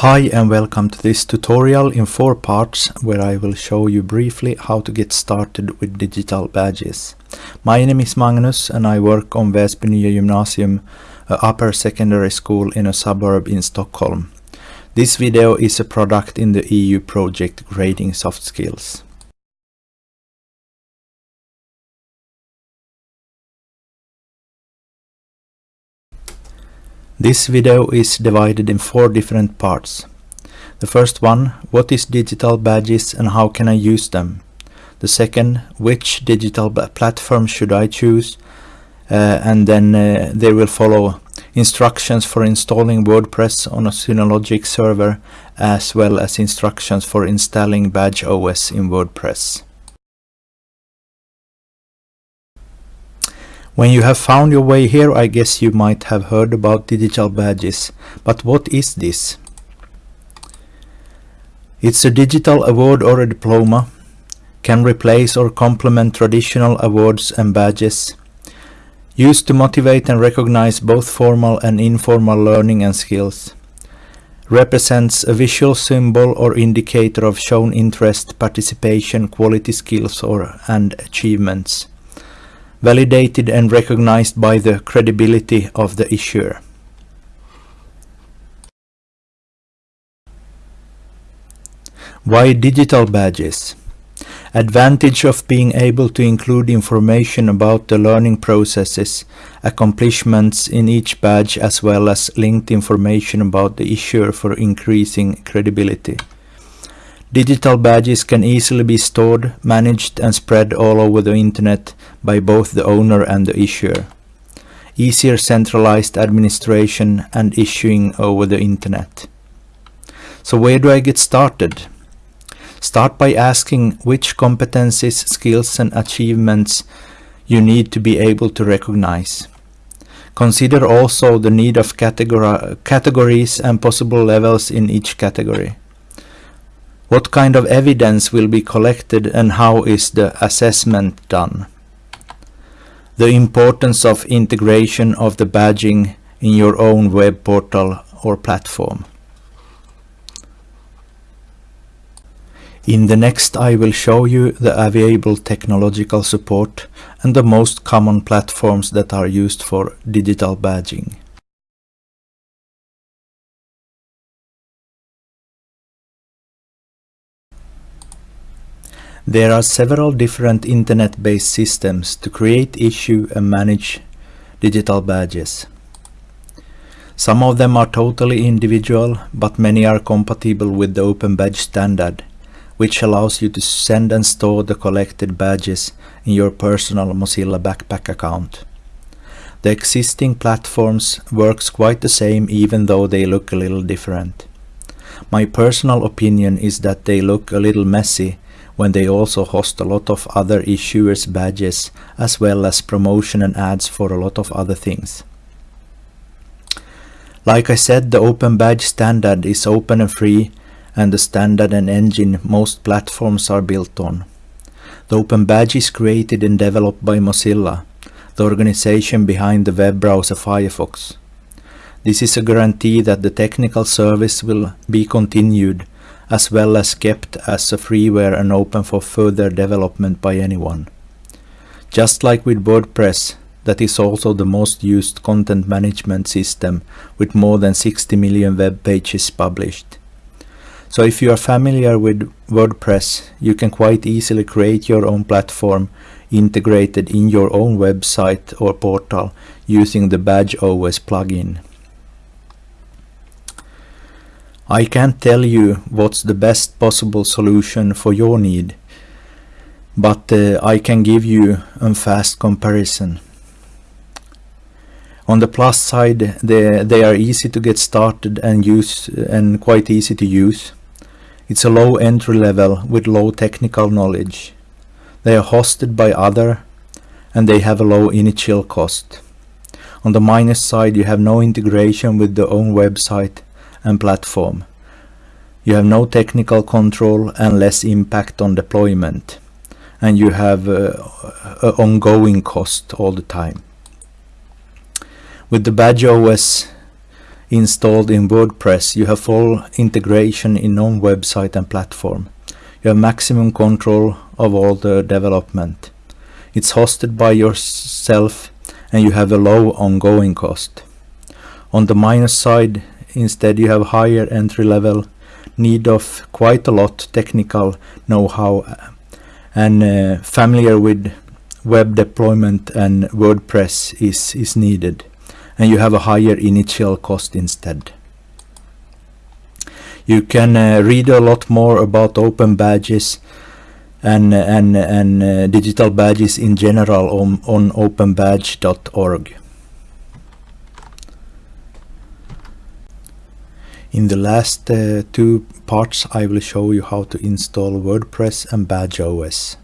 Hi and welcome to this tutorial in four parts where I will show you briefly how to get started with digital badges. My name is Magnus and I work on Väsby Nya Gymnasium, a upper secondary school in a suburb in Stockholm. This video is a product in the EU project Grading Soft Skills. This video is divided in four different parts. The first one, what is digital badges and how can I use them? The second, which digital platform should I choose? Uh, and then uh, they will follow instructions for installing WordPress on a Synology server as well as instructions for installing Badge OS in WordPress. When you have found your way here, I guess you might have heard about digital badges. But what is this? It's a digital award or a diploma, can replace or complement traditional awards and badges, used to motivate and recognize both formal and informal learning and skills, represents a visual symbol or indicator of shown interest, participation, quality skills or and achievements validated and recognized by the credibility of the issuer. Why digital badges? Advantage of being able to include information about the learning processes, accomplishments in each badge as well as linked information about the issuer for increasing credibility. Digital badges can easily be stored, managed and spread all over the internet by both the owner and the issuer. Easier centralized administration and issuing over the internet. So where do I get started? Start by asking which competencies, skills and achievements you need to be able to recognize. Consider also the need of categor categories and possible levels in each category. What kind of evidence will be collected and how is the assessment done? The importance of integration of the badging in your own web portal or platform. In the next I will show you the available technological support and the most common platforms that are used for digital badging. There are several different internet-based systems to create, issue and manage digital badges. Some of them are totally individual, but many are compatible with the Open Badge standard, which allows you to send and store the collected badges in your personal Mozilla Backpack account. The existing platforms works quite the same even though they look a little different. My personal opinion is that they look a little messy when they also host a lot of other issuers badges as well as promotion and ads for a lot of other things. Like I said, the Open Badge standard is open and free and the standard and engine most platforms are built on. The Open Badge is created and developed by Mozilla, the organization behind the web browser Firefox. This is a guarantee that the technical service will be continued as well as kept as a freeware and open for further development by anyone. Just like with WordPress, that is also the most used content management system with more than 60 million web pages published. So if you are familiar with WordPress, you can quite easily create your own platform integrated in your own website or portal using the Badge OS plugin. I can't tell you what's the best possible solution for your need, but uh, I can give you a fast comparison. On the plus side, they, they are easy to get started and use and quite easy to use. It's a low entry level with low technical knowledge. They are hosted by other and they have a low initial cost. On the minus side, you have no integration with the own website and platform. You have no technical control and less impact on deployment. And you have uh, ongoing cost all the time. With the Badge OS, installed in WordPress, you have full integration in own website and platform. You have maximum control of all the development. It's hosted by yourself and you have a low ongoing cost. On the minus side, instead you have higher entry level, need of quite a lot technical know-how and uh, familiar with web deployment and WordPress is, is needed and you have a higher initial cost instead. You can uh, read a lot more about open badges and and and uh, digital badges in general on on openbadge.org. In the last uh, two parts I will show you how to install WordPress and BadgeOS.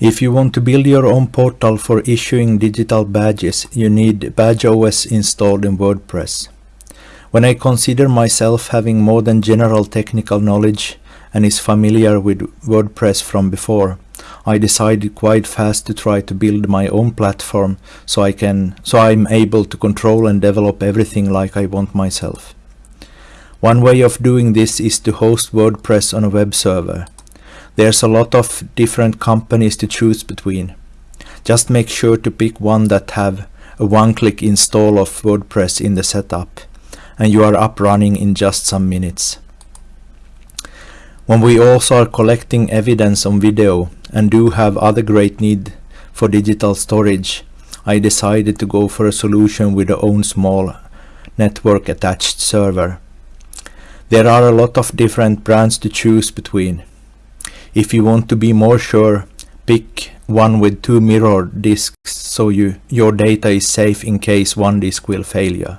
If you want to build your own portal for issuing digital badges, you need BadgeOS installed in WordPress. When I consider myself having more than general technical knowledge and is familiar with WordPress from before, I decided quite fast to try to build my own platform so I can so I'm able to control and develop everything like I want myself. One way of doing this is to host WordPress on a web server. There's a lot of different companies to choose between. Just make sure to pick one that have a one-click install of WordPress in the setup and you are up running in just some minutes. When we also are collecting evidence on video and do have other great need for digital storage, I decided to go for a solution with a own small network attached server. There are a lot of different brands to choose between. If you want to be more sure, pick one with two mirror disks so you, your data is safe in case one disk will fail you.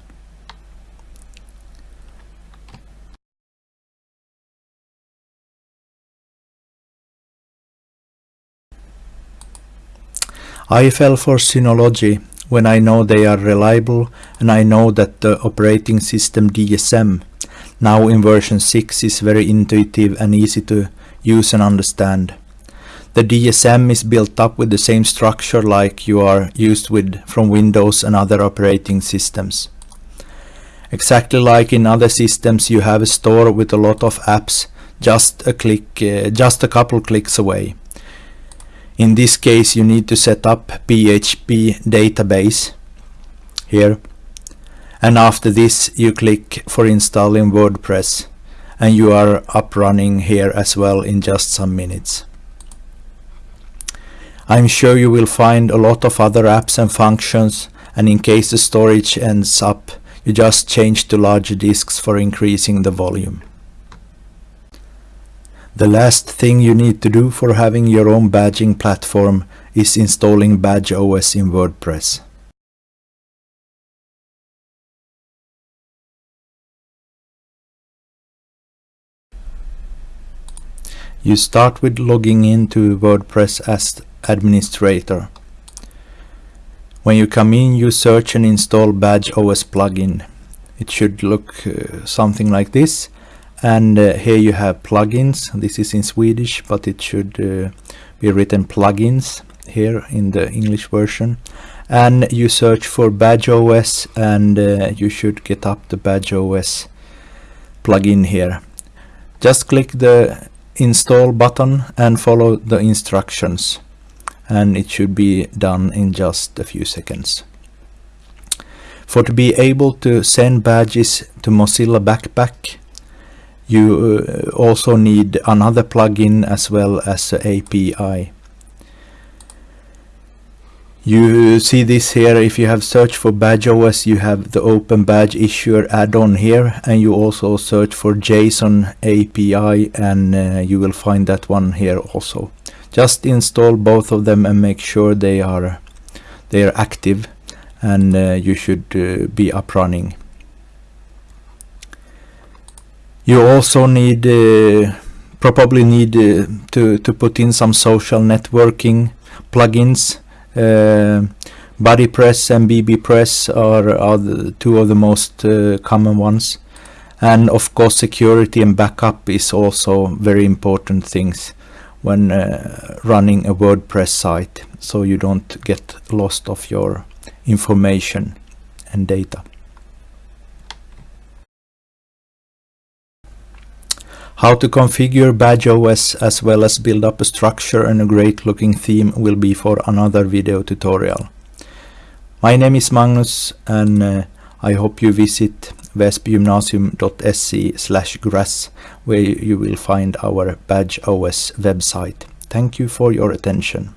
I fell for Synology when I know they are reliable and I know that the operating system DSM now in version 6 is very intuitive and easy to use and understand. The DSM is built up with the same structure like you are used with from Windows and other operating systems. Exactly like in other systems you have a store with a lot of apps just a click uh, just a couple clicks away. In this case you need to set up PHP database here and after this you click for installing WordPress and you are up running here as well in just some minutes. I'm sure you will find a lot of other apps and functions and in case the storage ends up you just change to larger disks for increasing the volume. The last thing you need to do for having your own badging platform is installing BadgeOS in WordPress. You start with logging into WordPress as administrator. When you come in you search and install BadgeOS plugin. It should look uh, something like this and uh, here you have plugins. This is in Swedish but it should uh, be written plugins here in the English version and you search for BadgeOS and uh, you should get up the BadgeOS plugin here. Just click the install button and follow the instructions and it should be done in just a few seconds. For to be able to send badges to Mozilla Backpack you uh, also need another plugin as well as API. You see this here, if you have searched for BadgeOS, you have the Open Badge Issuer add-on here, and you also search for JSON API, and uh, you will find that one here also. Just install both of them and make sure they are they are active, and uh, you should uh, be up running. You also need uh, probably need uh, to to put in some social networking plugins uh, BuddyPress and BBPress are, are the two of the most common ones and of course security and backup is also very important things when uh, running a WordPress site so you don't get lost of your information and data. How to configure BadgeOS as well as build up a structure and a great looking theme will be for another video tutorial. My name is Magnus and uh, I hope you visit väsbygymnasium.se slash grass where you will find our BadgeOS website. Thank you for your attention.